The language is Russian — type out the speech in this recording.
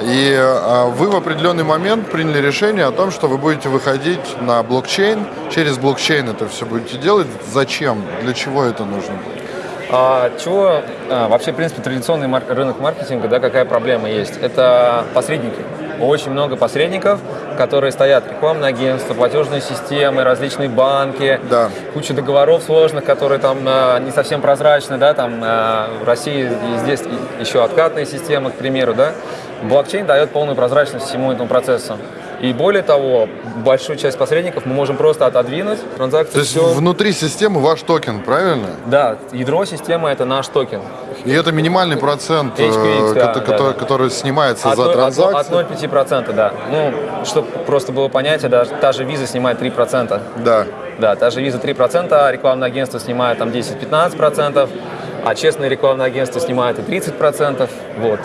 И э, вы в определенный момент приняли решение о том, что вы будете выходить на блокчейн, через блокчейн это все будете делать. Зачем? Для чего это нужно? А, чего а, вообще, в принципе, традиционный мар рынок маркетинга, да, какая проблема есть? Это посредники. Очень много посредников, которые стоят, рекламные агентства, платежные системы, различные банки, Да. куча договоров сложных, которые там а, не совсем прозрачны, да, там а, в России и здесь еще откатные системы, к примеру, да. Блокчейн дает полную прозрачность всему этому процессу. И более того, большую часть посредников мы можем просто отодвинуть, транзакции То есть всё- внутри системы ваш токен, правильно? Да, ядро системы это наш токен. И это минимальный процент, э, HQX, да, кото- да, который, да. который снимается От, за транзакцию. от 0,5%, да. Ну, чтобы просто было понятие, да, та же виза снимает 3%. Да. Да, та же виза 3%, а рекламное агентство снимает там 10-15%, а честное рекламное агентство снимает и 30%. Вот.